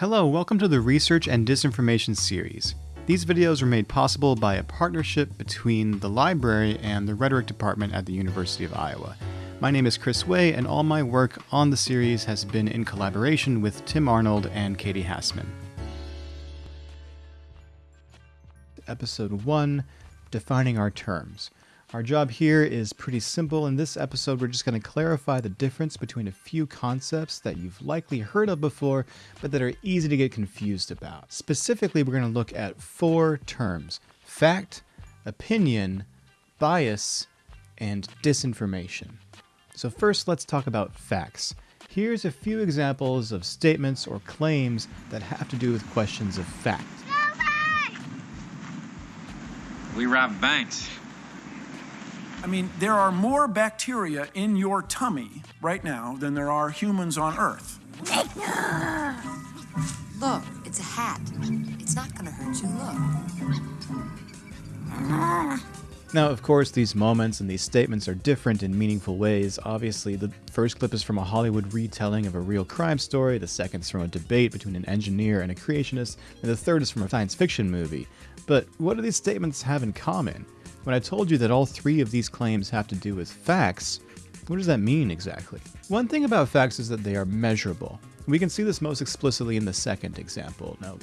Hello, welcome to the Research and Disinformation series. These videos were made possible by a partnership between the library and the Rhetoric Department at the University of Iowa. My name is Chris Way, and all my work on the series has been in collaboration with Tim Arnold and Katie Hassman. Episode 1 Defining Our Terms. Our job here is pretty simple. In this episode, we're just going to clarify the difference between a few concepts that you've likely heard of before, but that are easy to get confused about. Specifically, we're going to look at four terms fact, opinion, bias, and disinformation. So, first, let's talk about facts. Here's a few examples of statements or claims that have to do with questions of fact. We rob banks. I mean, there are more bacteria in your tummy right now than there are humans on Earth. Look, it's a hat. It's not gonna hurt you. Look. Now, of course, these moments and these statements are different in meaningful ways. Obviously, the first clip is from a Hollywood retelling of a real crime story, the second is from a debate between an engineer and a creationist, and the third is from a science fiction movie. But what do these statements have in common? When I told you that all three of these claims have to do with facts, what does that mean exactly? One thing about facts is that they are measurable. We can see this most explicitly in the second example. Now,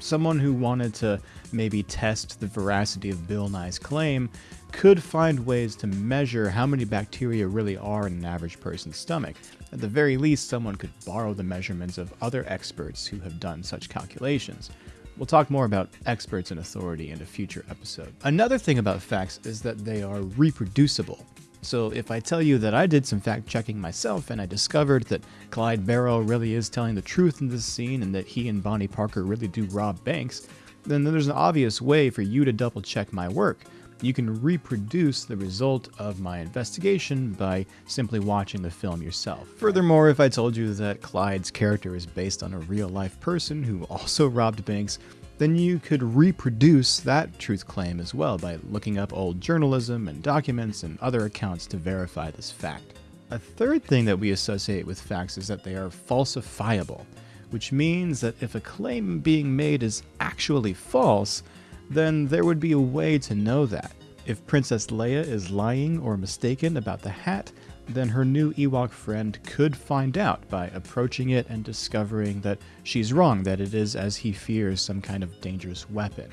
someone who wanted to maybe test the veracity of Bill Nye's claim could find ways to measure how many bacteria really are in an average person's stomach. At the very least, someone could borrow the measurements of other experts who have done such calculations. We'll talk more about experts and authority in a future episode. Another thing about facts is that they are reproducible. So if I tell you that I did some fact checking myself and I discovered that Clyde Barrow really is telling the truth in this scene and that he and Bonnie Parker really do rob banks, then there's an obvious way for you to double check my work. You can reproduce the result of my investigation by simply watching the film yourself. Furthermore, if I told you that Clyde's character is based on a real life person who also robbed banks, then you could reproduce that truth claim as well by looking up old journalism and documents and other accounts to verify this fact. A third thing that we associate with facts is that they are falsifiable, which means that if a claim being made is actually false, then there would be a way to know that. If Princess Leia is lying or mistaken about the hat, then her new Ewok friend could find out by approaching it and discovering that she's wrong, that it is, as he fears, some kind of dangerous weapon.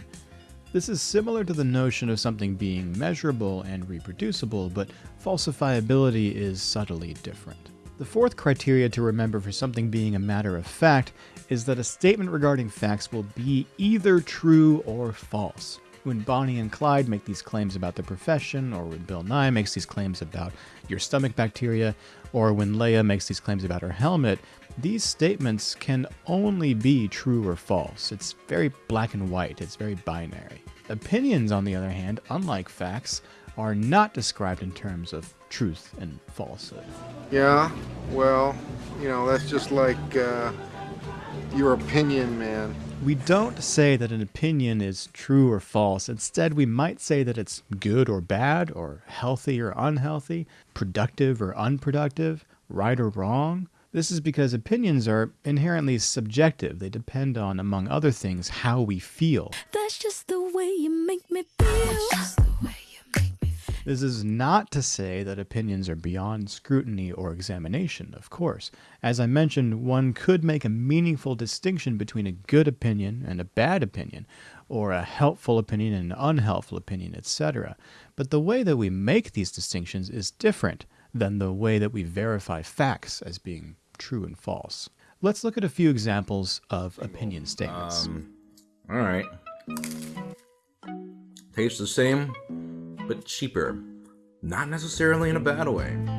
This is similar to the notion of something being measurable and reproducible, but falsifiability is subtly different. The fourth criteria to remember for something being a matter of fact is that a statement regarding facts will be either true or false. When Bonnie and Clyde make these claims about their profession, or when Bill Nye makes these claims about your stomach bacteria, or when Leia makes these claims about her helmet, these statements can only be true or false. It's very black and white, it's very binary. Opinions, on the other hand, unlike facts, are not described in terms of truth and falsehood. Yeah, well, you know, that's just like uh, your opinion, man. We don't say that an opinion is true or false. Instead, we might say that it's good or bad, or healthy or unhealthy, productive or unproductive, right or wrong. This is because opinions are inherently subjective. They depend on, among other things, how we feel. That's just the way you make me feel. This is not to say that opinions are beyond scrutiny or examination, of course. As I mentioned, one could make a meaningful distinction between a good opinion and a bad opinion, or a helpful opinion and an unhelpful opinion, etc. But the way that we make these distinctions is different than the way that we verify facts as being true and false. Let's look at a few examples of opinion statements. Um, all right. Tastes the same, but cheaper. Not necessarily in a bad way.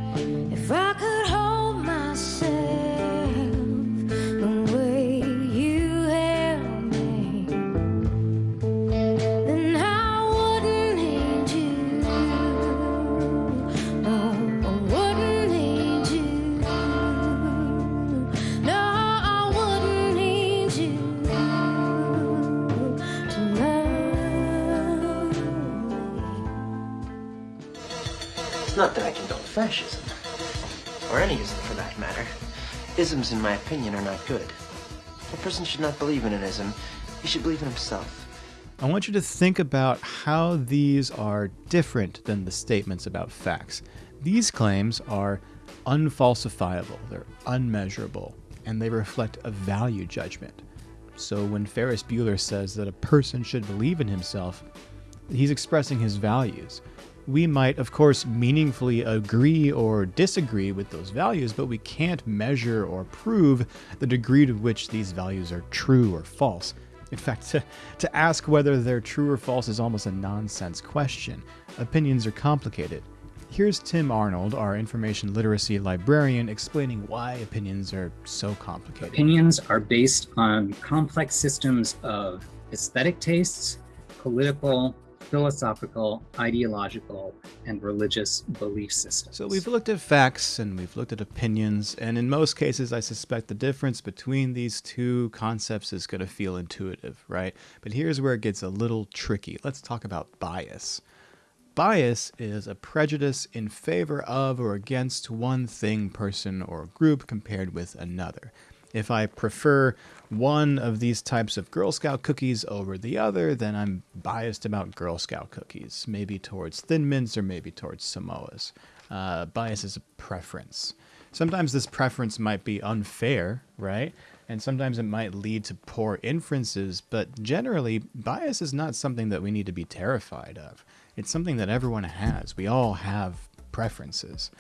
It's not that I condone fascism, or any ism for that matter. Isms, in my opinion, are not good. A person should not believe in an ism. He should believe in himself. I want you to think about how these are different than the statements about facts. These claims are unfalsifiable, they're unmeasurable, and they reflect a value judgment. So when Ferris Bueller says that a person should believe in himself, he's expressing his values. We might, of course, meaningfully agree or disagree with those values, but we can't measure or prove the degree to which these values are true or false. In fact, to, to ask whether they're true or false is almost a nonsense question. Opinions are complicated. Here's Tim Arnold, our information literacy librarian, explaining why opinions are so complicated. Opinions are based on complex systems of aesthetic tastes, political, philosophical, ideological, and religious belief systems. So we've looked at facts and we've looked at opinions, and in most cases, I suspect the difference between these two concepts is going to feel intuitive, right? But here's where it gets a little tricky. Let's talk about bias. Bias is a prejudice in favor of or against one thing, person, or group compared with another. If I prefer one of these types of Girl Scout cookies over the other, then I'm biased about Girl Scout cookies, maybe towards Thin Mints or maybe towards Samoas. Uh, bias is a preference. Sometimes this preference might be unfair, right? And sometimes it might lead to poor inferences, but generally, bias is not something that we need to be terrified of. It's something that everyone has. We all have preferences.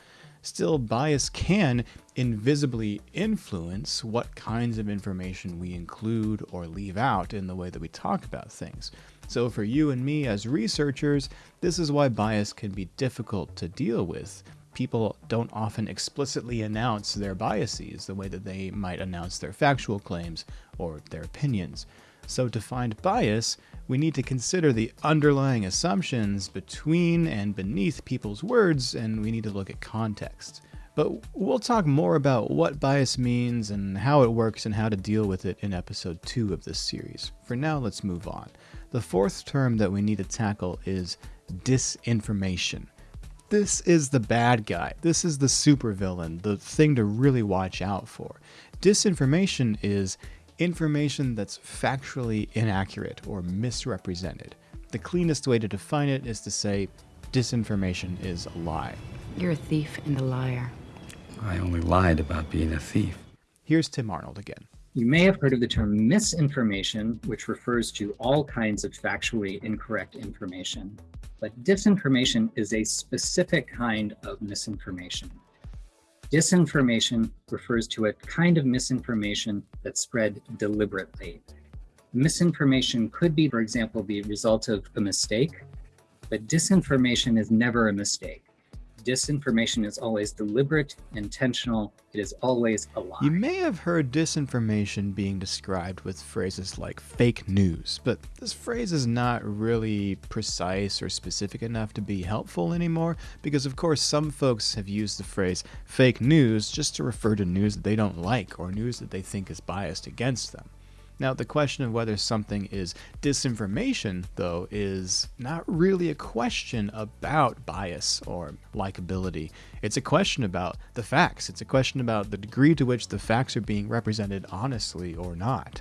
Still, bias can invisibly influence what kinds of information we include or leave out in the way that we talk about things. So, for you and me as researchers, this is why bias can be difficult to deal with. People don't often explicitly announce their biases the way that they might announce their factual claims or their opinions. So, to find bias, we need to consider the underlying assumptions between and beneath people's words, and we need to look at context. But we'll talk more about what bias means and how it works and how to deal with it in episode 2 of this series. For now, let's move on. The fourth term that we need to tackle is disinformation. This is the bad guy. This is the supervillain, the thing to really watch out for. Disinformation is information that's factually inaccurate or misrepresented. The cleanest way to define it is to say disinformation is a lie. You're a thief and a liar. I only lied about being a thief. Here's Tim Arnold again. You may have heard of the term misinformation, which refers to all kinds of factually incorrect information. But disinformation is a specific kind of misinformation. Disinformation refers to a kind of misinformation that's spread deliberately. Misinformation could be, for example, the result of a mistake, but disinformation is never a mistake. Disinformation is always deliberate, intentional, it is always a lie. You may have heard disinformation being described with phrases like fake news, but this phrase is not really precise or specific enough to be helpful anymore because, of course, some folks have used the phrase fake news just to refer to news that they don't like or news that they think is biased against them. Now, the question of whether something is disinformation, though, is not really a question about bias or likability. It's a question about the facts. It's a question about the degree to which the facts are being represented honestly or not.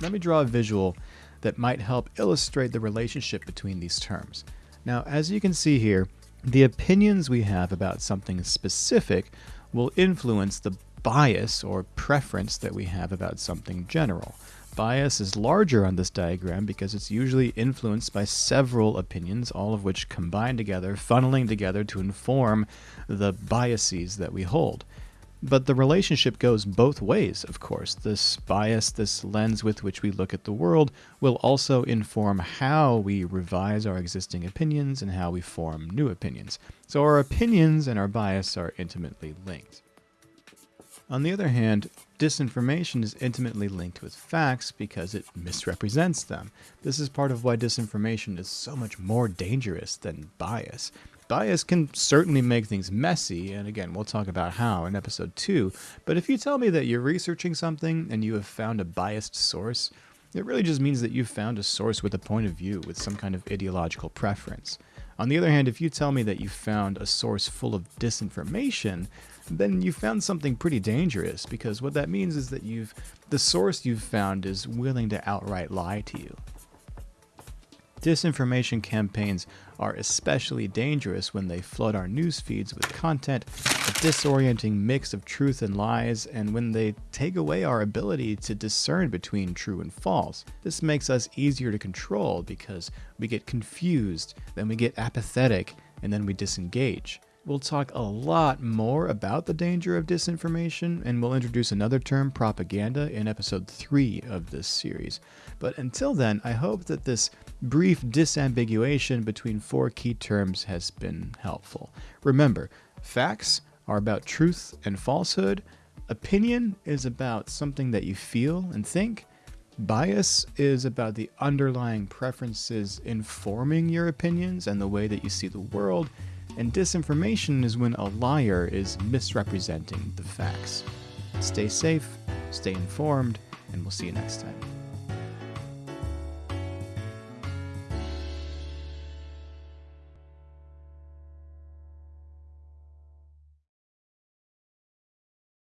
Let me draw a visual that might help illustrate the relationship between these terms. Now, as you can see here, the opinions we have about something specific will influence the bias or preference that we have about something general. Bias is larger on this diagram because it's usually influenced by several opinions, all of which combine together, funneling together to inform the biases that we hold. But the relationship goes both ways, of course. This bias, this lens with which we look at the world, will also inform how we revise our existing opinions and how we form new opinions. So our opinions and our bias are intimately linked. On the other hand, disinformation is intimately linked with facts because it misrepresents them. This is part of why disinformation is so much more dangerous than bias. Bias can certainly make things messy, and again, we'll talk about how in episode 2, but if you tell me that you're researching something and you have found a biased source, it really just means that you've found a source with a point of view, with some kind of ideological preference. On the other hand, if you tell me that you found a source full of disinformation, then you found something pretty dangerous because what that means is that you've the source you've found is willing to outright lie to you. Disinformation campaigns are especially dangerous when they flood our news feeds with content, a disorienting mix of truth and lies, and when they take away our ability to discern between true and false. This makes us easier to control because we get confused, then we get apathetic, and then we disengage. We'll talk a lot more about the danger of disinformation, and we'll introduce another term, propaganda, in episode 3 of this series. But until then, I hope that this brief disambiguation between four key terms has been helpful. Remember, facts are about truth and falsehood, opinion is about something that you feel and think, Bias is about the underlying preferences informing your opinions and the way that you see the world, and disinformation is when a liar is misrepresenting the facts. Stay safe, stay informed, and we'll see you next time.